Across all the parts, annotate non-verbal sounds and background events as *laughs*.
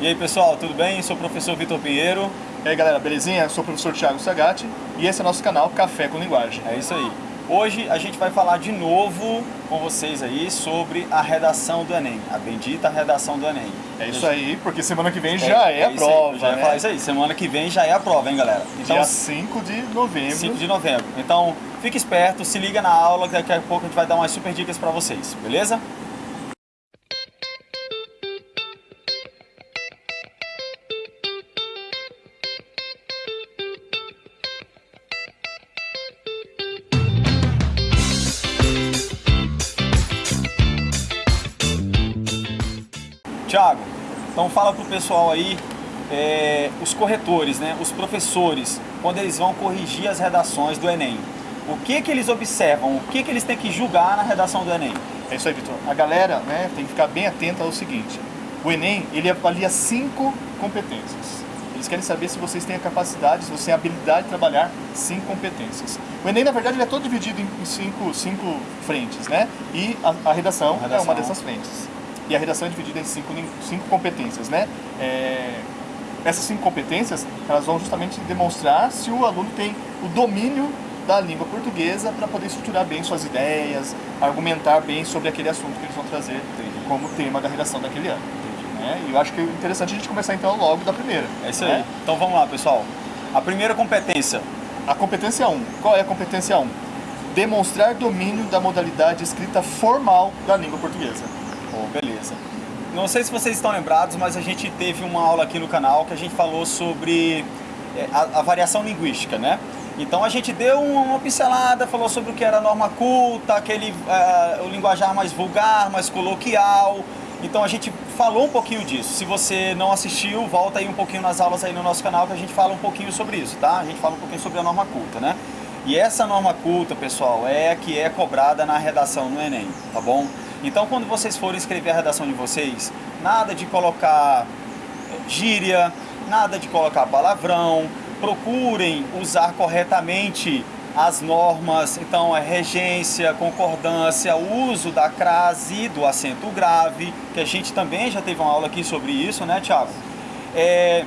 E aí pessoal, tudo bem? Sou o professor Vitor Pinheiro. E aí galera, belezinha? Sou o professor Thiago Sagatti e esse é nosso canal Café com Linguagem. É isso aí. Hoje a gente vai falar de novo com vocês aí sobre a redação do Enem, a bendita redação do Enem. É isso aí, porque semana que vem já é, é a prova, aí, já né? falar isso aí, semana que vem já é a prova, hein galera? Então, Dia 5 de novembro. 5 de novembro. Então, fique esperto, se liga na aula, que daqui a pouco a gente vai dar umas super dicas pra vocês, beleza? Fala pro pessoal aí, é, os corretores, né, os professores, quando eles vão corrigir as redações do Enem, o que que eles observam, o que que eles têm que julgar na redação do Enem? É isso aí, Vitor. A galera né, tem que ficar bem atenta ao seguinte, o Enem, ele avalia cinco competências. Eles querem saber se vocês têm a capacidade, se você tem a habilidade de trabalhar cinco competências. O Enem, na verdade, ele é todo dividido em cinco, cinco frentes, né? E a, a redação, a redação é uma dessas frentes e a redação é dividida em cinco, cinco competências, né? É, essas cinco competências, elas vão justamente demonstrar se o aluno tem o domínio da língua portuguesa para poder estruturar bem suas ideias, argumentar bem sobre aquele assunto que eles vão trazer Entendi. como tema da redação daquele ano. Né? E eu acho que é interessante a gente começar então logo da primeira. É isso né? aí. Então vamos lá, pessoal. A primeira competência. A competência 1. Qual é a competência 1? Demonstrar domínio da modalidade escrita formal da língua portuguesa. Beleza. Não sei se vocês estão lembrados, mas a gente teve uma aula aqui no canal que a gente falou sobre é, a, a variação linguística, né? Então a gente deu uma pincelada, falou sobre o que era norma culta, aquele uh, o linguajar mais vulgar, mais coloquial. Então a gente falou um pouquinho disso. Se você não assistiu, volta aí um pouquinho nas aulas aí no nosso canal que a gente fala um pouquinho sobre isso, tá? A gente fala um pouquinho sobre a norma culta, né? E essa norma culta, pessoal, é a que é cobrada na redação no Enem, tá bom? Então, quando vocês forem escrever a redação de vocês, nada de colocar eh, gíria, nada de colocar palavrão, procurem usar corretamente as normas, então é regência, concordância, uso da crase, do acento grave, que a gente também já teve uma aula aqui sobre isso, né, Tiago? É,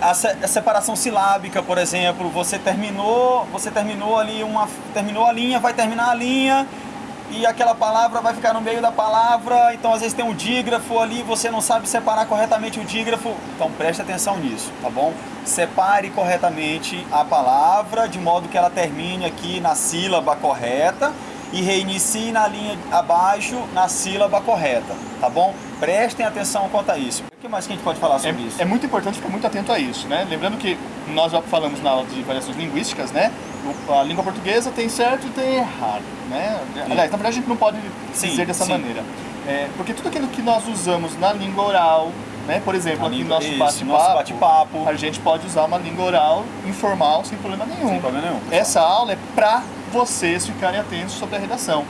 a, separação silábica, por exemplo, você terminou, você terminou ali uma, terminou a linha, vai terminar a linha, e aquela palavra vai ficar no meio da palavra, então às vezes tem um dígrafo ali, você não sabe separar corretamente o dígrafo, então preste atenção nisso, tá bom? Separe corretamente a palavra, de modo que ela termine aqui na sílaba correta e reinicie na linha abaixo na sílaba correta, tá bom? Prestem atenção quanto a isso. O que mais que a gente pode falar sobre é, isso? É muito importante ficar muito atento a isso, né? Lembrando que nós já falamos na aula de variações linguísticas, né? A língua portuguesa tem certo e tem errado, né? Aliás, na verdade a gente não pode sim, dizer dessa sim. maneira. É, porque tudo aquilo que nós usamos na língua oral, né? Por exemplo, aqui no nosso bate-papo, bate a gente pode usar uma língua oral informal sem problema nenhum. Sem problema nenhum. Pessoal. Essa aula é para vocês ficarem atentos sobre a redação.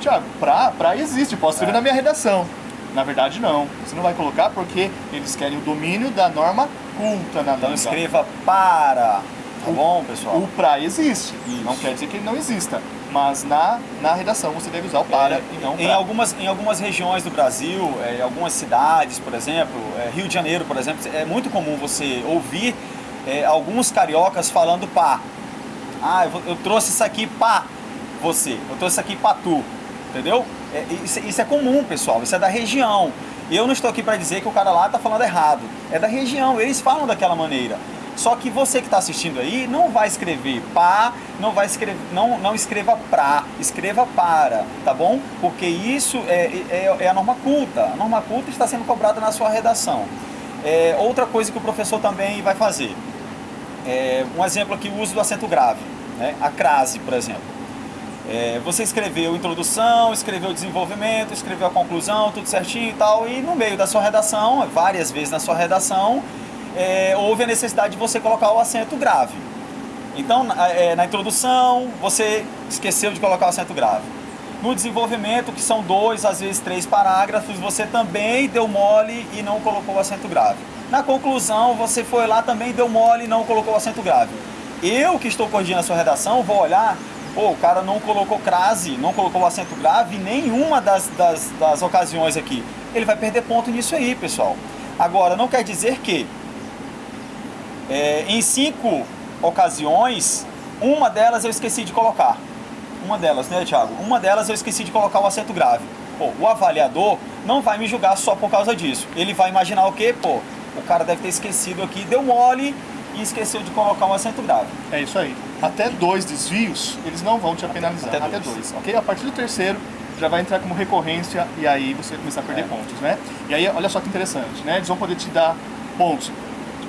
Tiago, pra, pra existe, posso escrever é. na minha redação. Na verdade, não. Você não vai colocar porque eles querem o domínio da norma culta na então, língua. Então escreva para, tá o, bom, pessoal? O para existe. Isso. Não quer dizer que ele não exista. Mas na, na redação você deve usar o para é, e não em algumas Em algumas regiões do Brasil, é, em algumas cidades, por exemplo, é, Rio de Janeiro, por exemplo, é muito comum você ouvir é, alguns cariocas falando pá. Ah, eu, eu trouxe isso aqui para você, eu trouxe isso aqui para tu, entendeu? É, isso, isso, é comum, pessoal, isso é da região. Eu não estou aqui para dizer que o cara lá está falando errado, é da região, eles falam daquela maneira. Só que você que está assistindo aí não vai escrever pá, não vai escrever, não, não escreva pra, escreva para, tá bom? Porque isso é, é, é a norma culta. A norma culta está sendo cobrada na sua redação. É, outra coisa que o professor também vai fazer. É, um exemplo aqui, o uso do acento grave, né? a crase, por exemplo. É, você escreveu introdução, escreveu desenvolvimento, escreveu a conclusão, tudo certinho e tal, e no meio da sua redação, várias vezes na sua redação, é, houve a necessidade de você colocar o acento grave. Então, na, é, na introdução, você esqueceu de colocar o acento grave. No desenvolvimento, que são dois, às vezes três parágrafos, você também deu mole e não colocou o acento grave. Na conclusão, você foi lá também deu mole e não colocou o acento grave. Eu que estou corrigindo a sua redação, vou olhar pô, o cara não colocou crase, não colocou o acento grave em nenhuma das, das, das ocasiões aqui. ele vai perder ponto nisso aí, pessoal. Agora, não quer dizer que é, em cinco ocasiões, uma delas eu esqueci de colocar. Uma delas, né, Thiago? Uma delas eu esqueci de colocar o acento grave. Pô, o avaliador não vai me julgar só por causa disso. Ele vai imaginar o quê? Pô, o cara deve ter esquecido aqui, deu mole e esqueceu de colocar um acento grave. É isso aí. Até dois desvios, eles não vão te penalizar. Até Até, dois. dois. ok? A partir do terceiro, já vai entrar como recorrência e aí você vai começar a perder É. pontos, né? E aí, olha só que interessante, né? Eles vão poder te dar pontos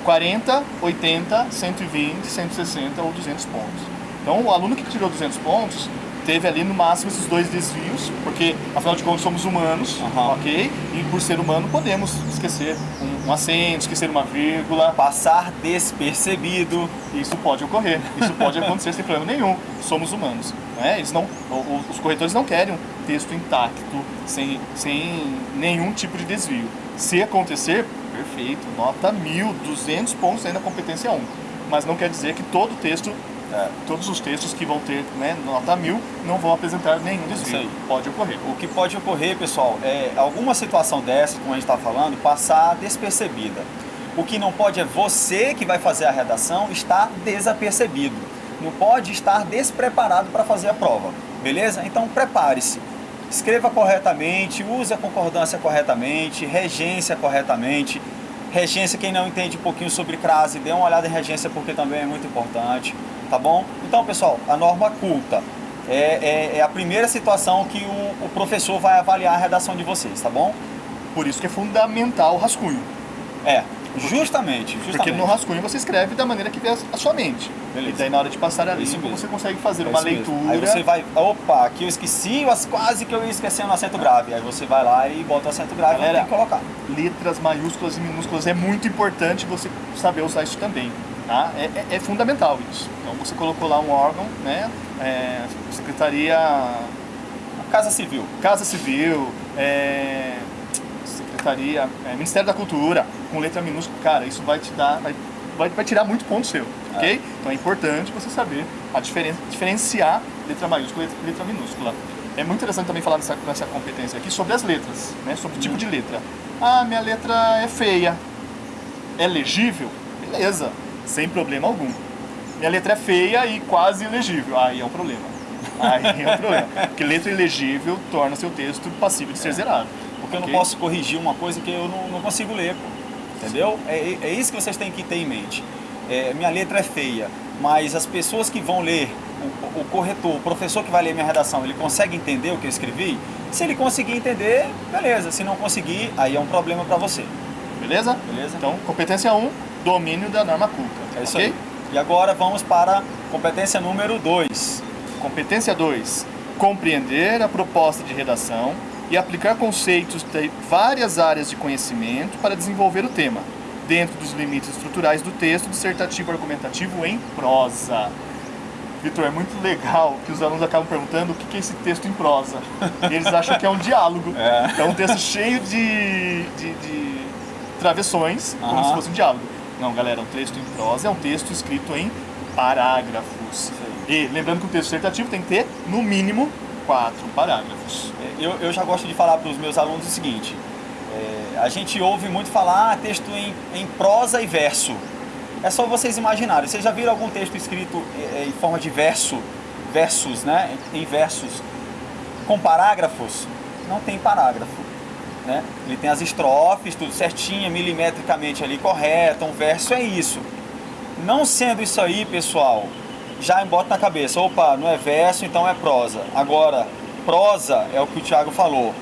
40, 80, 120, 160 ou 200 pontos. Então, o aluno que tirou 200 pontos teve ali no máximo esses dois desvios, porque afinal de contas somos humanos, Aham. ok? E por ser humano podemos esquecer um, um acento, esquecer uma vírgula, Passar despercebido. isso pode ocorrer, isso pode acontecer *laughs* sem problema nenhum. Somos humanos. Né? Eles não, os corretores não querem um texto intacto, sem, sem nenhum tipo de desvio. Se acontecer, perfeito, nota 1000, 200 pontos aí na competência 1. Mas não quer dizer que todo texto, É, todos os textos que vão ter né, nota 1000 não vão apresentar nenhum Isso desvio. Pode ocorrer. O que pode ocorrer, pessoal, é alguma situação dessa, como a gente está falando, passar despercebida. O que não pode é você que vai fazer a redação estar desapercebido. Não pode estar despreparado para fazer a prova, beleza? Então prepare-se. Escreva corretamente, use a concordância corretamente, regência corretamente. Regência, quem não entende um pouquinho sobre crase, dê uma olhada em regência porque também é muito importante, tá bom? Então, pessoal, a norma culta é, é- é a primeira situação que o, o professor vai avaliar a redação de vocês, tá bom? Por isso que é fundamental o rascunho. É, justamente, justamente. Porque no rascunho você escreve da maneira que vê a sua mente. Beleza. E daí na hora de passar a mesmo. você consegue fazer É uma isso mesmo. leitura. Aí você vai, opa, aqui eu esqueci, mas quase que eu ia esquecendo o acento grave. Aí você vai lá e bota o acento grave Galera, e tem que colocar. letras maiúsculas e minúsculas. É muito importante você saber usar isso também. Tá? É, é- é fundamental isso. Então você colocou lá um órgão, né? É, Secretaria Casa Civil. Casa Civil, é, Secretaria, é, Ministério da Cultura, com letra minúscula, cara, isso vai te dar, vai, vai, vai tirar muito ponto seu, ok? Então é importante você saber a diferen, diferenciar letra maiúscula e letra, minúscula. É muito interessante também falar nessa, nessa competência aqui sobre as letras, né? Sobre o tipo de letra. Ah, minha letra é feia. É legível? Beleza, sem problema algum. Minha letra é feia e quase ilegível. Aí é um problema. *laughs* Aí é um problema. Porque letra ilegível torna seu texto passível de ser zerado. Porque eu não posso corrigir uma coisa que eu não, não consigo ler, pô. Entendeu? É, é isso que vocês têm que ter em mente. É, minha letra é feia, mas as pessoas que vão ler, o, o corretor, o professor que vai ler minha redação, ele consegue entender o que eu escrevi? Se ele conseguir entender, beleza. Se não conseguir, aí é um problema para você. Beleza? Beleza? Então, competência 1, domínio da norma culta. É isso ok? aí. E agora vamos para a competência número 2. Competência 2, compreender a proposta de redação e aplicar conceitos de várias áreas de conhecimento para desenvolver o tema, dentro dos limites estruturais do texto dissertativo argumentativo em prosa. Vitor, é muito legal que os alunos acabam perguntando o que é esse texto em prosa. E *laughs* eles acham que é um diálogo. É. É um texto cheio de, de, de travessões, como se fosse um diálogo. Não, galera, um texto em prosa é um texto escrito em parágrafos. E lembrando que o texto dissertativo tem que ter, no mínimo, quatro parágrafos. É, Eu, eu já gosto de falar para os meus alunos o seguinte: é, a gente ouve muito falar ah, texto em, em prosa e verso. É só vocês imaginarem. Vocês já viram algum texto escrito é, em forma de verso, versos, né? Em versos, com parágrafos? Não tem parágrafo. Né? Ele tem as estrofes, tudo certinho, milimetricamente ali correto. Um verso é isso. Não sendo isso aí, pessoal, já bota na cabeça, opa, não é verso, então é prosa. Agora, prosa é o que o Thiago falou.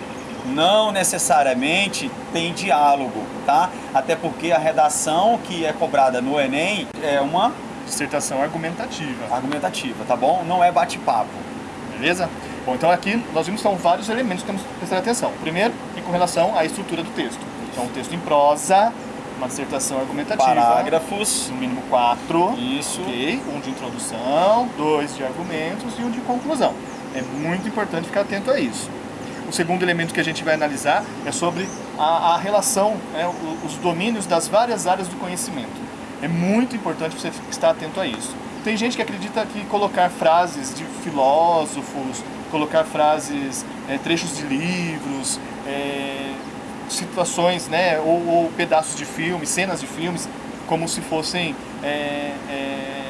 Não necessariamente tem diálogo, tá? Até porque a redação que é cobrada no Enem é uma Dissertação argumentativa, argumentativa, tá bom? Não é bate-papo. beleza? Bom, então aqui nós vimos que são vários elementos que temos que prestar atenção. Primeiro, é com relação à estrutura do texto. Então, um texto em prosa, uma dissertação argumentativa, Parágrafos, no mínimo quatro, isso. ok? Um de introdução, dois de argumentos e um de conclusão. É muito importante ficar atento a isso. O segundo elemento que a gente vai analisar é sobre a, a relação, né, os domínios das várias áreas do conhecimento. É muito importante você estar atento a isso. Tem gente que acredita que colocar frases de filósofos, colocar frases, eh, trechos de livros, eh, situações, né, ou, ou, pedaços de filmes, cenas de filmes, como se fossem é, é,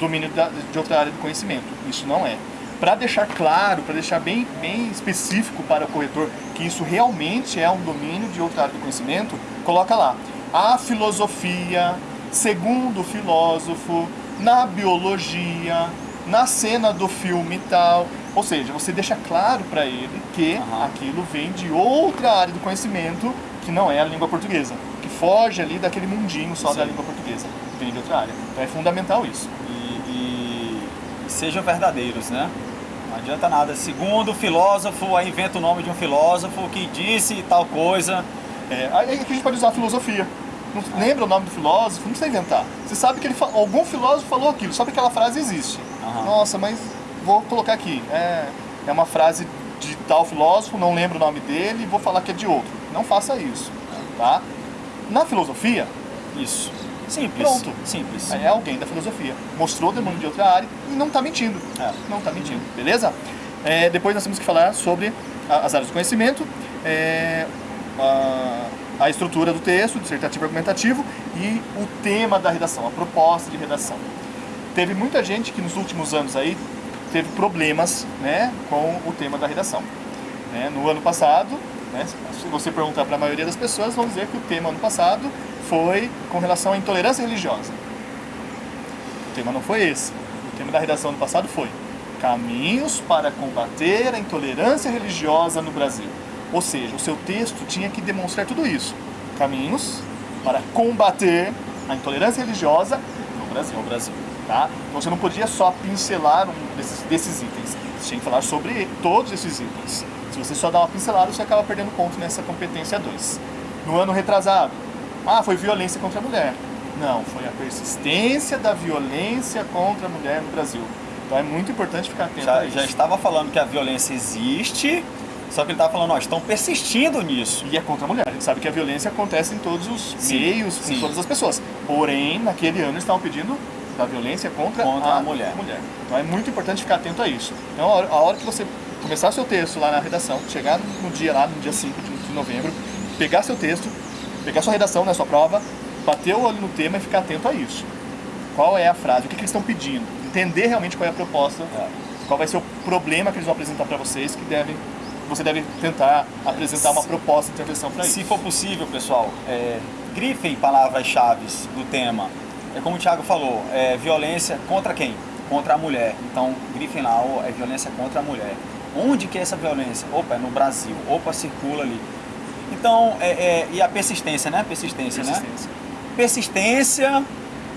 domínio da, de outra área do conhecimento. Isso não é. Para deixar claro, para deixar bem, bem específico para o corretor que isso realmente é um domínio de outra área do conhecimento, coloca lá. A filosofia, segundo o filósofo, na biologia, na cena do filme e tal. Ou seja, você deixa claro para ele que uhum. aquilo vem de outra área do conhecimento que não é a língua portuguesa, que foge ali daquele mundinho só Sim. da língua portuguesa, vem de outra área. Então é fundamental isso. E, e sejam verdadeiros, né? Não adianta nada. Segundo o filósofo, aí inventa o nome de um filósofo que disse tal coisa. É, aí a gente pode usar a filosofia. Não ah. lembra o nome do filósofo, não precisa inventar. Você sabe que ele, algum filósofo falou aquilo, sabe que aquela frase existe. Nossa, mas vou colocar aqui. É, é uma frase de tal filósofo, não lembro o nome dele, vou falar que é de outro. Não faça isso. Tá? Na filosofia, isso. Simples. Pronto. Simples. É alguém da filosofia. Mostrou o demônio de outra área e não está mentindo. É. Não está mentindo. Beleza? É, depois nós temos que falar sobre as áreas do conhecimento, é, a, a, estrutura do texto, dissertativo argumentativo e o tema da redação, a proposta de redação. Teve muita gente que nos últimos anos aí teve problemas né, com o tema da redação. Né, no ano passado, né, se você perguntar para a maioria das pessoas, vão dizer que o tema ano passado foi com relação à intolerância religiosa. O tema não foi esse. O tema da redação do passado foi Caminhos para combater a intolerância religiosa no Brasil. Ou seja, o seu texto tinha que demonstrar tudo isso. Caminhos para combater a intolerância religiosa no Brasil. No Brasil. Tá? Então você não podia só pincelar um desses, desses itens. Você tinha que falar sobre todos esses itens. Se você só dá uma pincelada, você acaba perdendo ponto nessa competência 2. No ano retrasado, ah, foi violência contra a mulher. Não, foi a persistência da violência contra a mulher no Brasil. Então é muito importante ficar atento já, já estava falando que a violência existe, só que ele estava falando, ó, estão persistindo nisso. E é contra a mulher. A gente sabe que a violência acontece em todos os sim, meios, sim. em todas as pessoas. Porém, naquele ano eles estavam pedindo da violência contra, contra a, a mulher. mulher. Então é muito importante ficar atento a isso. Então a hora, a hora que você começar seu texto lá na redação, chegar no dia lá, no dia 5 de novembro, pegar seu texto, pegar sua redação, né, sua prova, bater o olho no tema e ficar atento a isso. Qual é a frase, o que, que eles estão pedindo, entender realmente qual é a proposta, é. qual vai ser o problema que eles vão apresentar para vocês, que devem, você deve tentar apresentar uma proposta de intervenção para isso. Se for possível, pessoal, é, grifem palavras-chave do tema. É como o Thiago falou, é violência contra quem? Contra a mulher. Então, grifem lá, é violência contra a mulher. Onde que é essa violência? Opa, é no Brasil. Opa, circula ali. Então, é, é, e a persistência, né? Persistência, né? persistência, né? Persistência,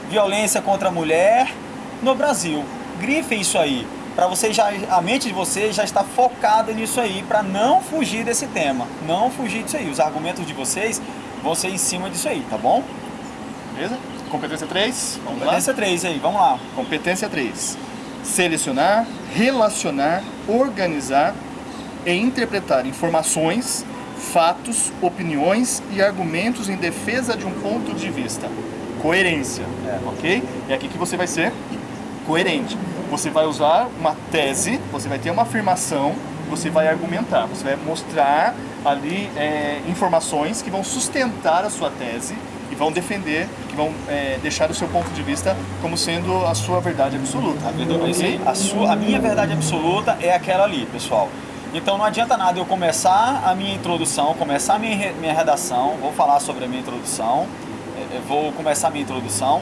violência contra a mulher no Brasil. Grifem isso aí, para você já a mente de vocês já está focada nisso aí, para não fugir desse tema, não fugir disso aí. Os argumentos de vocês vão ser em cima disso aí, tá bom? Beleza? Competência 3, vamos Competência lá? 3 aí, vamos lá. Competência 3. Selecionar, relacionar, organizar e interpretar informações fatos, opiniões e argumentos em defesa de um ponto de vista. Coerência, é. ok? É aqui que você vai ser coerente. Você vai usar uma tese, você vai ter uma afirmação, você vai argumentar, você vai mostrar ali é, informações que vão sustentar a sua tese e vão defender, que vão é, deixar o seu ponto de vista como sendo a sua verdade absoluta. Okay? A, sua, a minha verdade absoluta é aquela ali, pessoal. Então não adianta nada eu começar a minha introdução, começar a minha, minha redação, vou falar sobre a minha introdução, é, é, vou começar a minha introdução,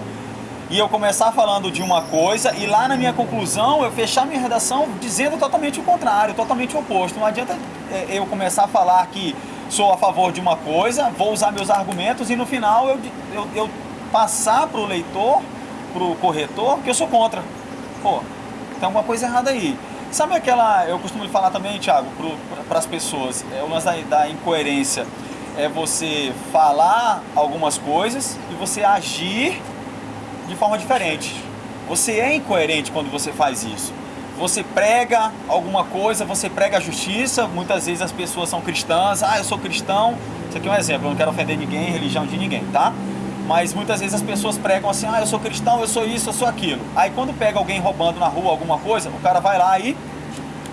e eu começar falando de uma coisa e lá na minha conclusão eu fechar minha redação dizendo totalmente o contrário, totalmente o oposto. Não adianta é, eu começar a falar que sou a favor de uma coisa, vou usar meus argumentos e no final eu, eu, eu passar para o leitor, para o corretor, que eu sou contra. Pô, tem alguma coisa errada aí. Sabe aquela, eu costumo falar também, Thiago, para as pessoas, é o lance da, da incoerência. É você falar algumas coisas e você agir de forma diferente. Você é incoerente quando você faz isso. Você prega alguma coisa, você prega a justiça, muitas vezes as pessoas são cristãs, ah, eu sou cristão, isso aqui é um exemplo, eu não quero ofender ninguém, religião de ninguém, tá? Mas muitas vezes as pessoas pregam assim, ah, eu sou cristão, eu sou isso, eu sou aquilo. Aí quando pega alguém roubando na rua alguma coisa, o cara vai lá e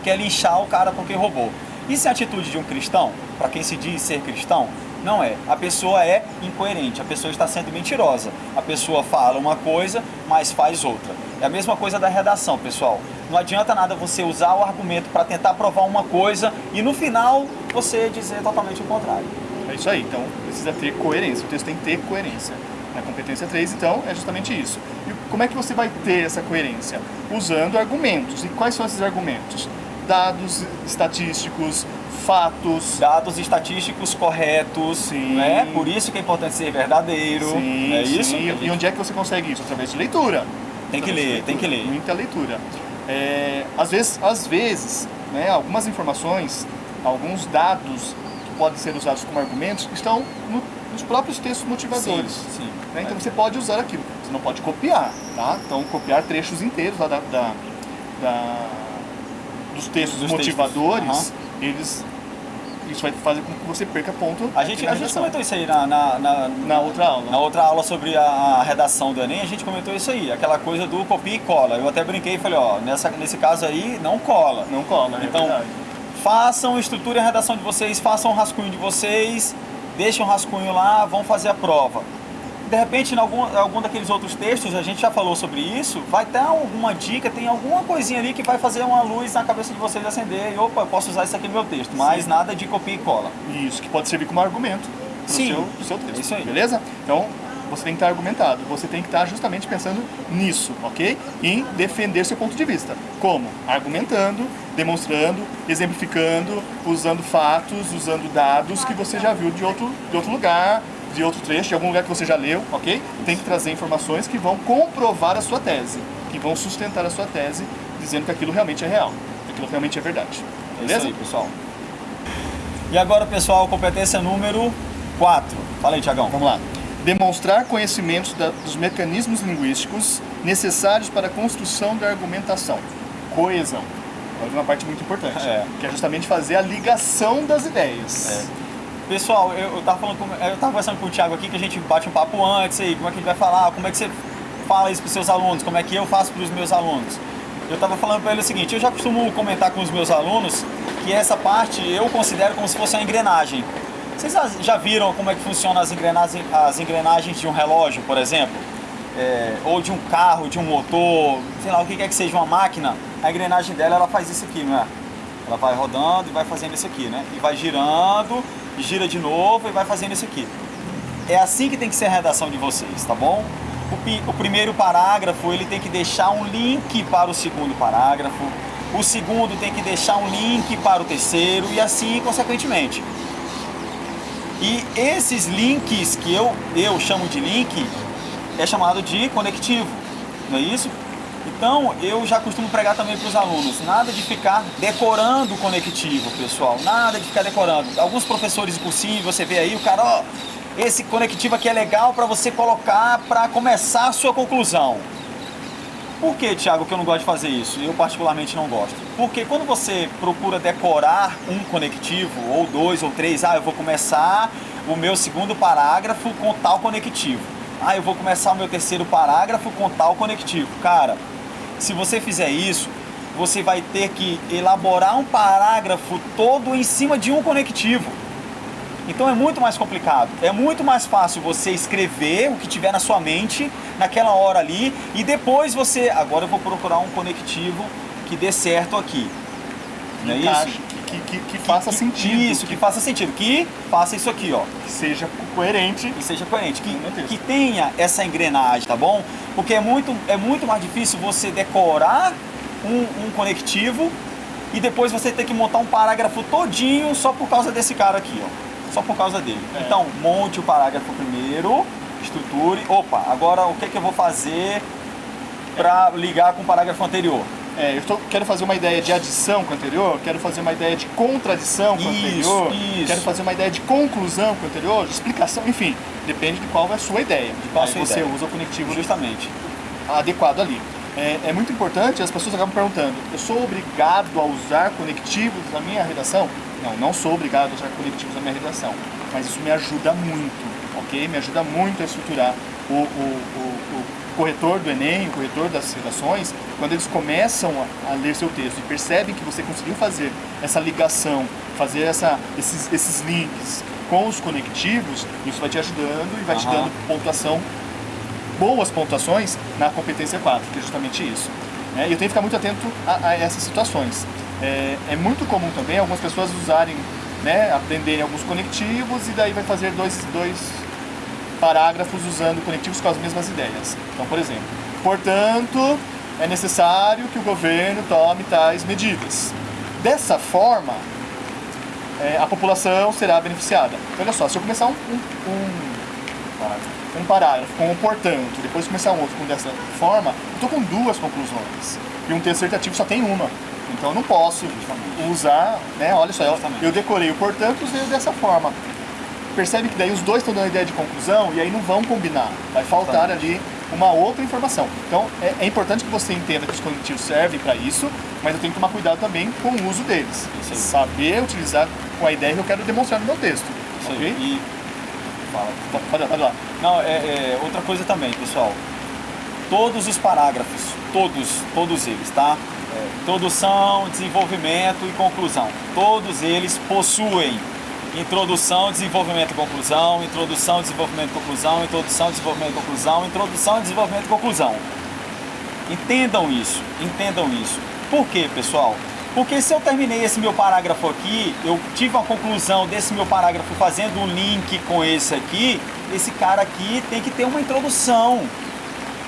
quer linchar o cara porque roubou. Isso é a atitude de um cristão? Para quem se diz ser cristão? Não é. A pessoa é incoerente, a pessoa está sendo mentirosa. A pessoa fala uma coisa, mas faz outra. É a mesma coisa da redação, pessoal. Não adianta nada você usar o argumento para tentar provar uma coisa e no final você dizer totalmente o contrário. É isso aí, então precisa ter coerência, o texto tem que ter coerência. Na competência 3, então, é justamente isso. E como é que você vai ter essa coerência? Usando argumentos. E quais são esses argumentos? Dados estatísticos, fatos. Dados estatísticos corretos, Sim. né? Por isso que é importante ser verdadeiro. Sim, é isso? sim. E onde é que você consegue isso? Através de leitura. Tem que ler, tem que ler. Muita leitura. É, às vezes, às vezes né, algumas informações, alguns dados que podem ser usados como argumentos estão no- nos próprios textos motivadores. Sim, sim. né? Então você pode usar aquilo. Você não pode copiar, tá? Então copiar trechos inteiros lá da, da- da- dos textos Dos motivadores, textos. eles isso vai fazer com que você perca ponto. A gente, a gente comentou isso aí na, na, na, Na outra aula. Na outra aula sobre a, redação do Enem, a gente comentou isso aí, aquela coisa do copia e cola. Eu até brinquei e falei, ó, nessa, nesse caso aí, não cola. Não cola, é Então, verdade. façam, estruturem a redação de vocês, façam o rascunho de vocês, deixem o rascunho lá, vão fazer a prova. De repente, em algum, algum daqueles outros textos, a gente já falou sobre isso, vai ter alguma dica, tem alguma coisinha ali que vai fazer uma luz na cabeça de vocês acender e, opa, eu posso usar isso aqui no meu texto, mas Sim. nada de copia e cola. Isso, que pode servir como argumento pro Sim. seu, pro seu texto. Isso aí. Beleza? Então, você tem que estar argumentado. Você tem que estar justamente pensando nisso, ok? Em defender seu ponto de vista. Como? Argumentando, demonstrando, exemplificando, usando fatos, usando dados que você já viu de outro, de outro lugar, de outro trecho, de algum lugar que você já leu, ok? Tem que trazer informações que vão comprovar a sua tese, que vão sustentar a sua tese, dizendo que aquilo realmente é real, que aquilo realmente é verdade. É Beleza? aí, pessoal. E agora, pessoal, competência número 4. Fala aí, Tiagão. Vamos lá. Demonstrar conhecimentos da- dos mecanismos linguísticos necessários para a construção da argumentação. Coesão. Agora uma parte muito importante, É. que é justamente fazer a ligação das ideias. Pessoal, eu, eu, tava falando com, eu tava conversando com o Thiago aqui que a gente bate um papo antes aí, como é que a gente vai falar, como é que você fala isso para seus alunos, como é que eu faço para os meus alunos. Eu tava falando para ele o seguinte, eu já costumo comentar com os meus alunos que essa parte eu considero como se fosse uma engrenagem. Vocês já- viram como é que funcionam as engrenagens, as engrenagens de um relógio, por exemplo? É, ou de um carro, de um motor, sei lá, o que quer que seja uma máquina, a engrenagem dela ela faz isso aqui, não é? Ela vai rodando e vai fazendo isso aqui, né? E vai girando, gira de novo e vai fazendo isso aqui. É assim que tem que ser a redação de vocês, tá bom? O, o primeiro parágrafo ele tem que deixar um link para o segundo parágrafo. O segundo tem que deixar um link para o terceiro e assim consequentemente. E esses links que eu, eu chamo de link é chamado de conectivo, não é isso? Então eu já costumo pregar também para os alunos, nada de ficar decorando o conectivo, pessoal, nada de ficar decorando. Alguns professores de cursinho, você vê aí, o cara, ó, esse conectivo aqui é legal para você colocar para começar a sua conclusão. Por que, Thiago, que eu não gosto de fazer isso? Eu particularmente não gosto. Porque quando você procura decorar um conectivo, ou dois, ou três, ah, eu vou começar o meu segundo parágrafo com tal conectivo. Ah, eu vou começar o meu terceiro parágrafo com tal conectivo. Cara, se você fizer isso, você vai ter que elaborar um parágrafo todo em cima de um conectivo. Então é muito mais complicado. É muito mais fácil você escrever o que tiver na sua mente naquela hora ali e depois você, agora eu vou procurar um conectivo que dê certo aqui. Não é isso? Que, que, que faça Que- sentido. Isso, que faça sentido. Que faça isso aqui, ó. que seja coerente. Que seja coerente, que, que tenha essa engrenagem, tá bom? Porque é muito, é muito mais difícil você decorar um, um conectivo e depois você ter que montar um parágrafo todinho só por causa desse cara aqui, ó. Só por causa dele. É. Então, monte o parágrafo primeiro, estruture. Opa, agora o que, que eu vou fazer para ligar com o parágrafo anterior? É, eu tô- quero fazer uma ideia de adição com o anterior, quero fazer uma ideia de contradição com o anterior, isso. quero fazer uma ideia de conclusão com o anterior, de explicação, enfim, depende de qual é a sua ideia. De qual sua você ideia. usa o conectivo Justamente. adequado ali. É, é muito importante, as pessoas acabam perguntando, eu sou obrigado a usar conectivos na minha redação? Não, não sou obrigado a usar conectivos na minha redação, mas isso me ajuda muito, ok? Me ajuda muito a estruturar o, o- o corretor do Enem, o corretor das redações, quando eles começam a, a ler seu texto e percebem que você conseguiu fazer essa ligação, fazer essa, esses, esses links, com os conectivos, isso vai te ajudando e vai te Aham. dando pontuação, boas pontuações na competência 4, que é justamente isso. E eu tenho que ficar muito atento a, a essas situações. É, é muito comum também algumas pessoas usarem, né, aprenderem alguns conectivos e daí vai fazer dois, dois parágrafos usando conectivos com as mesmas ideias. Então, por exemplo, portanto, é necessário que o governo tome tais medidas. Dessa forma, é, a população será beneficiada. Então, olha só, se eu começar um, um, um, um parágrafo com um portanto, depois começar um outro com dessa forma, eu estou com duas conclusões. E um texto dissertativo só tem uma. Então eu não posso usar, né? Olha só, eu, eu decorei o portanto usei dessa forma. Percebe que daí os dois estão dando ideia de conclusão e aí não vão combinar. Vai faltar ali uma outra informação. Então é, é importante que você entenda que os conectivos servem para isso, mas eu tenho que tomar cuidado também com o uso deles. Saber utilizar com a ideia que eu quero demonstrar no meu texto. Isso aí. ok? E Fala. Pode, pode lá. Não, é, é, outra coisa também, pessoal. Todos os parágrafos, todos, todos eles, tá? É, introdução, desenvolvimento e conclusão. Todos eles possuem introdução, desenvolvimento e conclusão, introdução, desenvolvimento e conclusão, introdução, desenvolvimento e conclusão, introdução, desenvolvimento e conclusão. Entendam isso, entendam isso. Por quê, pessoal? Porque se eu terminei esse meu parágrafo aqui, eu tive uma conclusão desse meu parágrafo fazendo um link com esse aqui, esse cara aqui tem que ter uma introdução.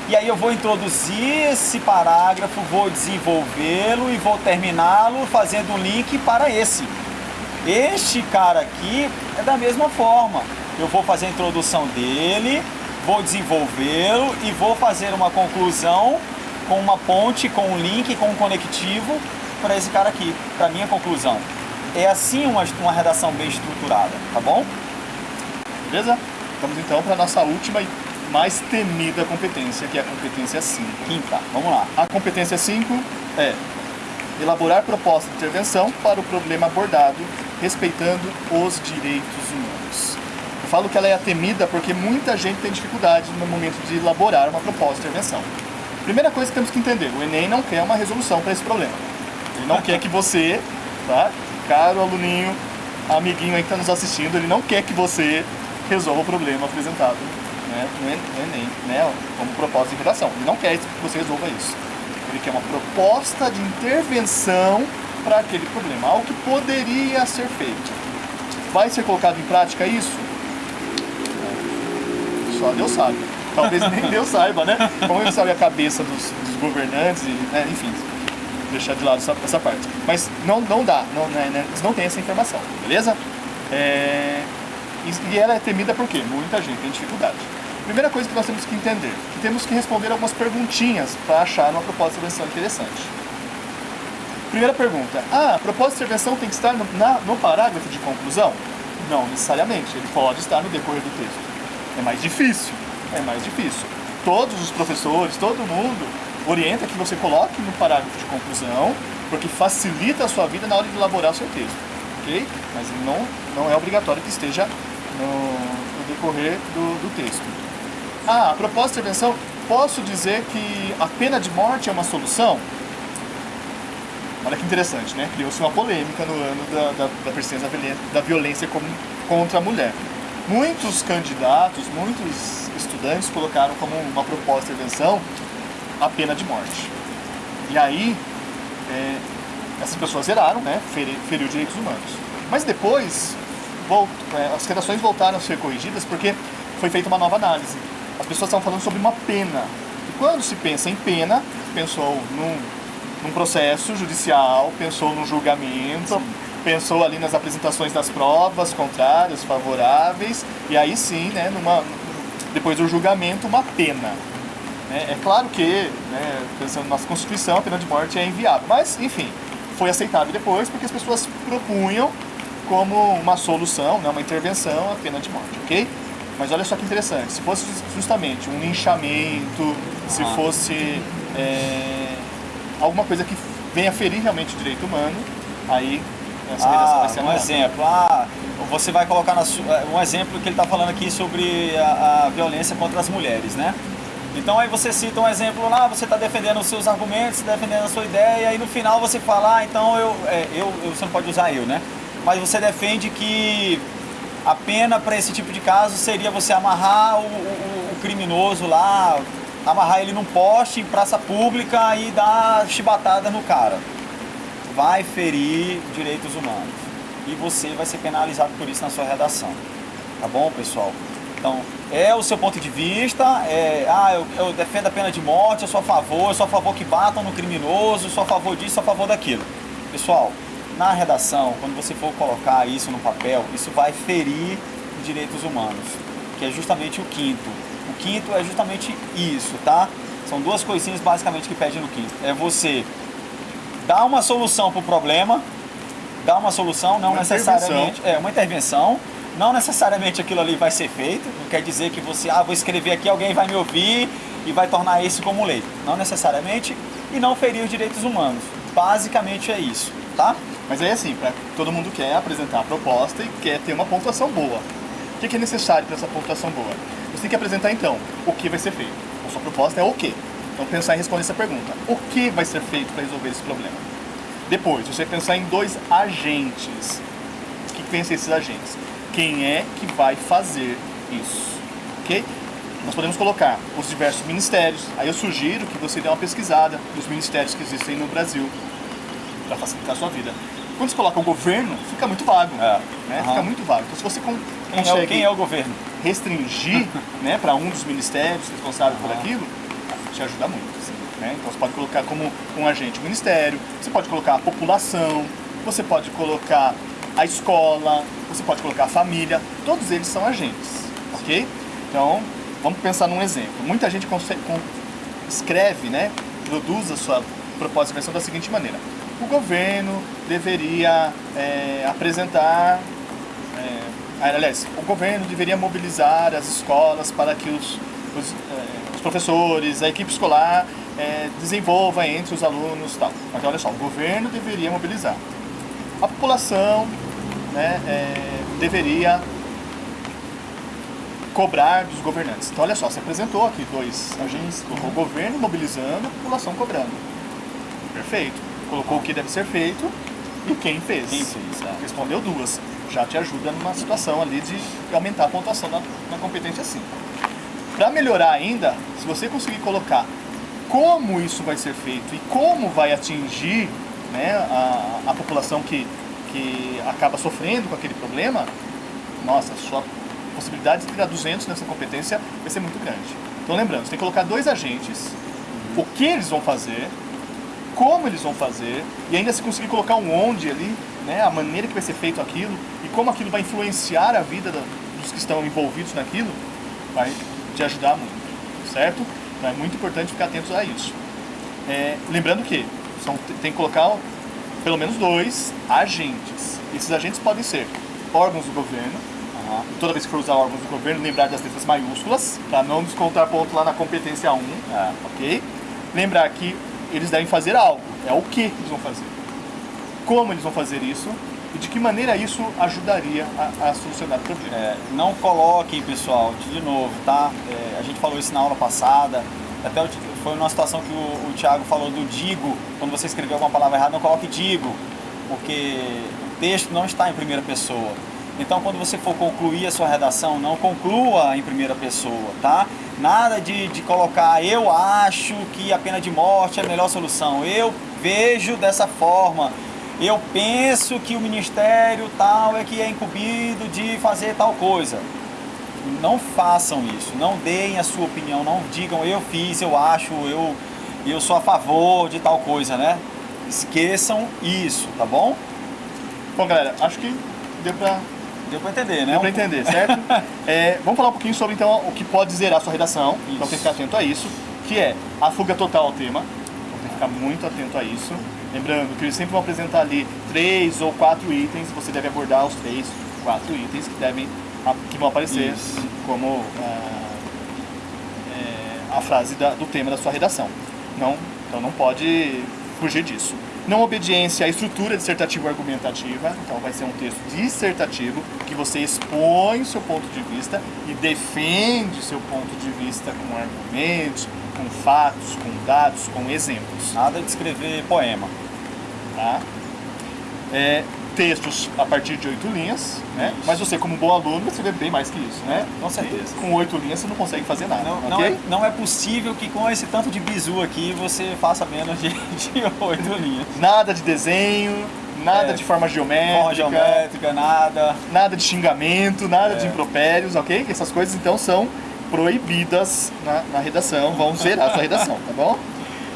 E aí eu vou introduzir esse parágrafo, vou desenvolvê-lo e vou terminá-lo fazendo um link para esse. Este cara aqui é da mesma forma. Eu vou fazer a introdução dele, vou desenvolvê-lo e vou fazer uma conclusão com uma ponte, com um link, com um conectivo para esse cara aqui, para minha conclusão. É assim uma, uma redação bem estruturada, tá bom? Beleza? Vamos então para a nossa última e mais temida competência, que é a competência 5. Quinta, vamos lá. A competência 5 é elaborar proposta de intervenção para o problema abordado, respeitando os direitos humanos. Eu falo que ela é temida porque muita gente tem dificuldade no momento de elaborar uma proposta de intervenção. Primeira coisa que temos que entender, o Enem não quer uma resolução para esse problema. Ele não quer que você, tá? Caro aluninho, amiguinho aí que está nos assistindo, ele não quer que você resolva o problema apresentado né, no Enem, né, como proposta de redação. Ele não quer que você resolva isso. Ele quer uma proposta de intervenção para aquele problema, algo que poderia ser feito. Vai ser colocado em prática isso? Só Deus sabe. Talvez nem *laughs* Deus saiba, né? Como ele sabe a cabeça dos, dos governantes, e, né, enfim, deixar de lado essa, essa parte. Mas não, não dá, não, né, né, eles não têm essa informação, beleza? É, e, ela é temida por quê? Muita gente tem dificuldade. Primeira coisa que nós temos que entender, que temos que responder algumas perguntinhas para achar uma proposta de intervenção interessante. Primeira pergunta, ah, a proposta de intervenção tem que estar no, na- no parágrafo de conclusão? Não necessariamente, ele pode estar no decorrer do texto. É mais difícil, é mais difícil. Todos os professores, todo mundo orienta que você coloque no parágrafo de conclusão, porque facilita a sua vida na hora de elaborar o seu texto, ok? Mas não, não é obrigatório que esteja no, no decorrer do, do texto. Ah, a proposta de intervenção, posso dizer que a pena de morte é uma solução? Olha que interessante, né? Criou-se uma polêmica no ano da, da, da persistência da violência contra a mulher. Muitos candidatos, muitos estudantes colocaram como uma proposta de intervenção a pena de morte. E aí, é, essas pessoas zeraram, né? Feri, feriu direitos humanos. Mas depois, volt- é, as redações voltaram a ser corrigidas porque foi feita uma nova análise. As pessoas estavam falando sobre uma pena. E quando se pensa em pena, pensou num, num processo judicial, pensou num julgamento, pensou ali nas apresentações das provas contrárias, favoráveis, e aí sim, né, numa, depois do julgamento, uma pena. né? É claro que, né, pensando na nossa Constituição, a pena de morte é inviável, mas, enfim, foi aceitável depois porque as pessoas propunham como uma solução, né, uma intervenção, a pena de morte, ok? Mas olha só que interessante, se fosse justamente um linchamento, se Ah. fosse é, alguma coisa que venha ferir realmente o direito humano, aí essa Ah, vai ser um anulada. exemplo. Ah, você vai colocar na su- eh, um exemplo que ele está falando aqui sobre a, a violência contra as mulheres, né? Então aí você cita um exemplo lá, você está defendendo os seus argumentos, defendendo a sua ideia, e no final você fala, ah, então eu, é, eu, eu- você não pode usar eu, né? Mas você defende que A pena para esse tipo de caso seria você amarrar o, o, o criminoso lá, amarrar ele num poste em praça pública e dar chibatada no cara. Vai ferir direitos humanos. E você vai ser penalizado por isso na sua redação. Tá bom, pessoal? Então, é o seu ponto de vista, é, ah, eu, eu, defendo a pena de morte, eu sou a favor, eu sou a favor que batam no criminoso, eu sou a favor disso, eu sou a favor daquilo. Pessoal, na redação, quando você for colocar isso no papel, isso vai ferir direitos humanos, que é justamente o quinto. O quinto é justamente isso, tá? São duas coisinhas basicamente que pede no quinto. É você dar uma solução para o problema, dar uma solução, não uma necessariamente... É, uma intervenção, não necessariamente aquilo ali vai ser feito, não quer dizer que você, ah, vou escrever aqui, alguém vai me ouvir e vai tornar isso como lei. Não necessariamente, e não ferir os direitos humanos. Basicamente é isso, tá? Mas aí assim, pra, todo mundo quer apresentar a proposta e quer ter uma pontuação boa. O que é necessário para essa pontuação boa? Você tem que apresentar então o que vai ser feito. A sua proposta é o quê? Então pensar em responder essa pergunta. O que vai ser feito para resolver esse problema? Depois, você vai pensar em dois agentes. O que pensam esses agentes? Quem é que vai fazer isso? Ok? Nós podemos colocar os diversos ministérios. Aí eu sugiro que você dê uma pesquisada nos ministérios que existem no Brasil para facilitar a sua vida. Quando você coloca o governo, fica muito vago. É. Né? Uhum. Fica muito vago. Então se você consegue é o, quem é o governo? restringir *laughs* né, para um dos ministérios responsáveis uhum. por aquilo, te ajuda muito. Assim, né? Então você pode colocar como um agente o ministério, você pode colocar a população, você pode colocar a escola, você pode colocar a família, todos eles são agentes, ok? Então, vamos pensar num exemplo. Muita gente consegue, escreve, né, produz a sua proposta de versão da seguinte maneira o governo deveria é, apresentar, é, aliás, o governo deveria mobilizar as escolas para que os, os, é, os professores, a equipe escolar é, desenvolva entre os alunos tal. Então, olha só, o governo deveria mobilizar. A população né, é, deveria cobrar dos governantes. Então, olha só, você apresentou aqui dois agentes, o governo mobilizando, a população cobrando. Perfeito colocou o que deve ser feito e quem fez. Quem fez, é. Respondeu duas. Já te ajuda numa situação ali de aumentar a pontuação na, na competência 5. Para melhorar ainda, se você conseguir colocar como isso vai ser feito e como vai atingir né, a, a população que, que acaba sofrendo com aquele problema, nossa, sua possibilidade de tirar 200 nessa competência vai ser muito grande. Então lembrando, você tem que colocar dois agentes, o que eles vão fazer como eles vão fazer e ainda se conseguir colocar um onde ali, né, a maneira que vai ser feito aquilo e como aquilo vai influenciar a vida da, dos que estão envolvidos naquilo, vai te ajudar muito, certo? Então é muito importante ficar atentos a isso. É, lembrando que são, tem que colocar pelo menos dois agentes. Esses agentes podem ser órgãos do governo, uhum. toda vez que for usar órgãos do governo, lembrar das letras maiúsculas, para não descontar ponto lá na competência 1, é. ok? Lembrar que eles devem fazer algo. É o que eles vão fazer. Como eles vão fazer isso e de que maneira isso ajudaria a, a solucionar o problema. É, não coloquem, pessoal, de novo, tá? É, a gente falou isso na aula passada, até foi uma situação que o, o Thiago falou do digo, quando você escreveu alguma palavra errada, não coloque digo, porque o texto não está em primeira pessoa. Então, quando você for concluir a sua redação, não conclua em primeira pessoa, tá? Nada de, de colocar, eu acho que a pena de morte é a melhor solução, eu vejo dessa forma, eu penso que o ministério tal é que é incumbido de fazer tal coisa. Não façam isso, não deem a sua opinião, não digam eu fiz, eu acho, eu, eu sou a favor de tal coisa, né? Esqueçam isso, tá bom? Bom, galera, acho que deu pra Deu para entender, né? Deu para entender, certo? *laughs* é, vamos falar um pouquinho sobre então o que pode zerar a sua redação, isso. então tem que ficar atento a isso, que é a fuga total ao tema, então tem que ficar muito atento a isso. Lembrando que eles sempre vão apresentar ali três ou quatro itens, você deve abordar os três, quatro itens que devem que vão aparecer isso. como ah, é, a frase da, do tema da sua redação. Não, então não pode fugir disso. Não obediência à estrutura dissertativo-argumentativa, então vai ser um texto dissertativo que você expõe o seu ponto de vista e defende seu ponto de vista com argumentos, com fatos, com dados, com exemplos. Nada de escrever poema. Tá? É, textos a partir de oito linhas, né? Isso. Mas você, como bom aluno, vai escrever bem mais que isso, né? Com certeza. E com oito linhas você não consegue fazer nada, Não, não, ok? é, não é possível que com esse tanto de bizu aqui você faça menos de, *laughs* de 8 linhas. Nada de desenho, nada É. de forma geométrica, Forma geométrica, nada. nada de xingamento, nada de É. impropérios, ok? Essas coisas então são proibidas na, na redação, vão zerar a sua redação, tá bom?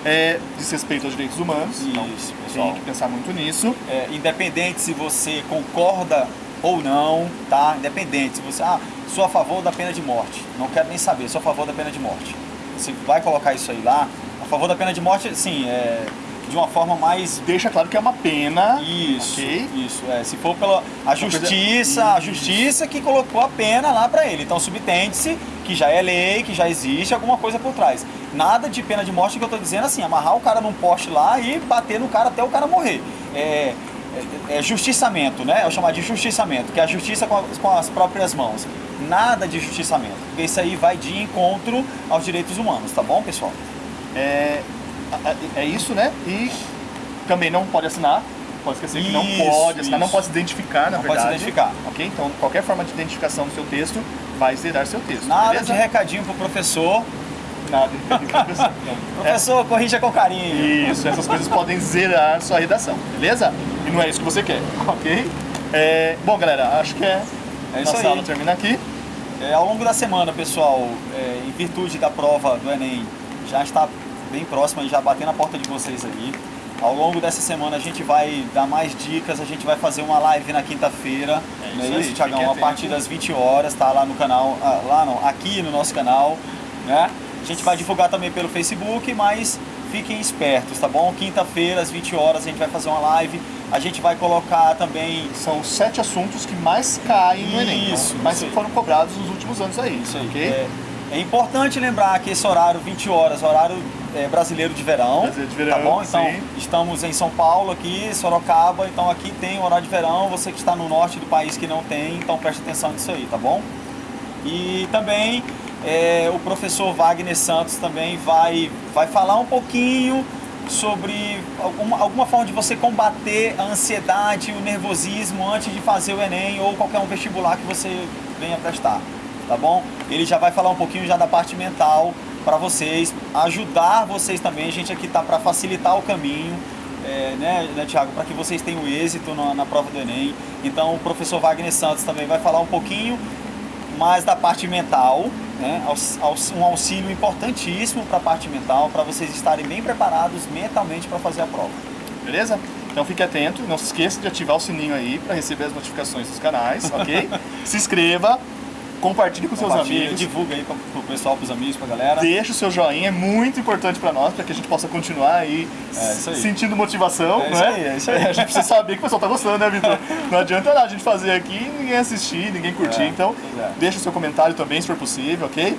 É, diz respeito aos direitos humanos, Isso, pessoal. tem que pensar muito nisso. É, independente se você concorda ou não, tá? Independente se você, ah, sou a favor da pena de morte. Não quero nem saber, sou a favor da pena de morte. Você vai colocar isso aí lá, a favor da pena de morte, sim, é, de uma forma mais Deixa claro que é uma pena, Isso, isso. É, se for pela a coisa- justiça, a justiça que colocou a pena lá pra ele. Então subtende-se que já é lei, que já existe alguma coisa por trás. Nada de pena de morte que eu tô dizendo assim, amarrar o cara num poste lá e bater no cara até o cara morrer. É, é, é justiçamento, né? Eu chamar de justiçamento, que é a justiça com, a- com as próprias mãos. Nada de justiçamento, porque isso aí vai de encontro aos direitos humanos, tá bom, pessoal? É, é isso, né? E também não pode assinar. Pode esquecer que não Isso, pode assinar, não isso. pode se identificar, na Não pode verdade. se identificar. Ok? Então, qualquer forma de identificação do seu texto vai zerar seu texto. Nada beleza? de recadinho pro professor. Nada de professor. Não. *laughs* Professor, corrija com carinho. Isso, essas coisas podem zerar sua redação, beleza? E não é isso que você quer, ok? É, bom, galera, acho que é. É isso Nossa aí. aula termina aqui. É, ao longo da semana, pessoal, é, em virtude da prova do Enem, já está bem próxima e já batendo na porta de vocês aí. Ao longo dessa semana a gente vai dar mais dicas, a gente vai fazer uma live na quinta-feira, É não isso é aí, isso, Thiagão? fiquem A partir das 20 horas, tá lá no canal, ah, lá não, aqui no nosso canal, né? A gente vai divulgar também pelo Facebook, mas fiquem espertos, tá bom? Quinta-feira, às 20 horas, a gente vai fazer uma live. A gente vai colocar também São sete assuntos que mais caem no Enem, Isso, mas isso aí. foram cobrados nos últimos anos aí, Isso aí. ok? É, é importante lembrar que esse horário, 20 horas, horário é, brasileiro de verão. Brasileiro de verão, Tá bom? Então, sim. estamos em São Paulo aqui, Sorocaba, então aqui tem o horário de verão. Você que está no norte do país que não tem, então preste atenção nisso aí, tá bom? E também é, o professor Wagner Santos também vai, vai falar um pouquinho sobre alguma, alguma forma de você combater a ansiedade, o nervosismo antes de fazer o Enem ou qualquer um vestibular que você venha prestar, tá bom? Ele já vai falar um pouquinho já da parte mental para vocês, ajudar vocês também. A gente aqui tá para facilitar o caminho, é, né, né Tiago, para que vocês tenham êxito na, na prova do Enem. Então o professor Wagner Santos também vai falar um pouquinho mais da parte mental, né? Um auxílio importantíssimo para a parte mental, para vocês estarem bem preparados mentalmente para fazer a prova. Beleza? Então fique atento, não se esqueça de ativar o sininho aí para receber as notificações dos canais, ok? *laughs* se inscreva, compartilhe com seus amigos, divulga aí para o pessoal, para os amigos, para a galera. deixa o seu joinha, é muito importante para nós, para que a gente possa continuar aí, É, aí. sentindo motivação, É não isso é? aí, é isso aí. *laughs* A gente precisa saber que o pessoal tá gostando, né, Vitor? *laughs* Não adianta nada a gente fazer aqui e ninguém assistir, ninguém curtir, É, então é. deixa o seu comentário também, se for possível, ok?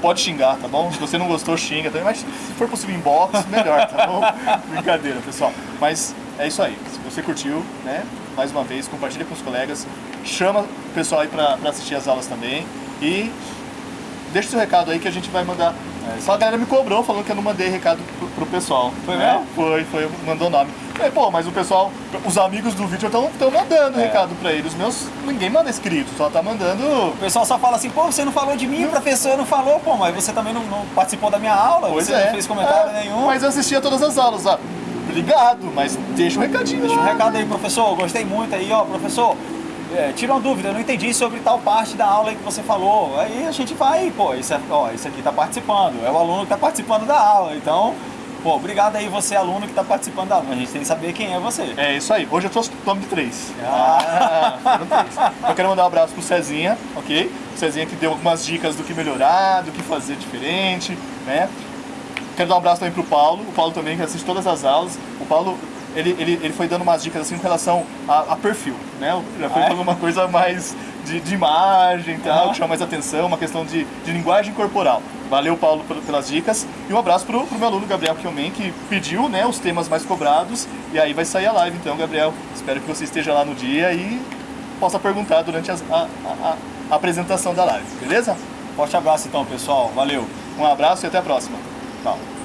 Pode xingar, tá bom? Se você não gostou, xinga também, mas se for possível inbox, melhor, tá bom? *laughs* Brincadeira, pessoal. Mas é isso aí. Se você curtiu, né? Mais uma vez, compartilha com os colegas, chama o pessoal aí pra, pra assistir as aulas também e deixa o seu recado aí que a gente vai mandar. É, Só a galera me cobrou falando que eu não mandei recado pro, pro pessoal. Foi né? mesmo? Foi, foi, mandou nome. Falei, pô, mas o pessoal, os amigos do vídeo estão mandando É. recado pra eles. Os meus, ninguém manda escrito, só tá mandando O pessoal só fala assim, pô, você não falou de mim, o professor não falou, pô, mas você também não, não participou da minha aula, Pois você é. não fez comentário É, nenhum. Mas eu assistia todas as aulas, ó. Obrigado, mas deixa um recadinho. Deixa um recado aí, professor. Gostei muito aí, ó, professor. é, tira uma dúvida, eu não entendi sobre tal parte da aula que você falou. Aí a gente vai, pô, isso, é, ó, isso aqui tá participando. É o aluno que tá participando da aula. Então, pô, obrigado aí você, aluno que tá participando da aula. A gente tem que saber quem é você. É isso aí. Hoje eu trouxe nome de três. Ah. foram três. Eu quero mandar um abraço pro Cezinha, ok? O Cezinha que deu algumas dicas do que melhorar, do que fazer diferente, né? Quero dar um abraço também pro Paulo. O Paulo também que assiste todas as aulas. O Paulo, ele, ele, ele foi dando umas dicas assim com relação a, a perfil, né? Já foi Ah, é? uma coisa mais de, de imagem e tal, Aham. que chama mais atenção, uma questão de, de linguagem corporal. Valeu, Paulo, pel- pelas dicas. E um abraço pro, pro meu aluno Gabriel Kiomen, que pediu né, os temas mais cobrados. E aí vai sair a live, então, Gabriel. Espero que você esteja lá no dia e possa perguntar durante as- a, a- a apresentação da live, beleza? Forte abraço então, pessoal. Valeu. Um abraço e até a próxima. No.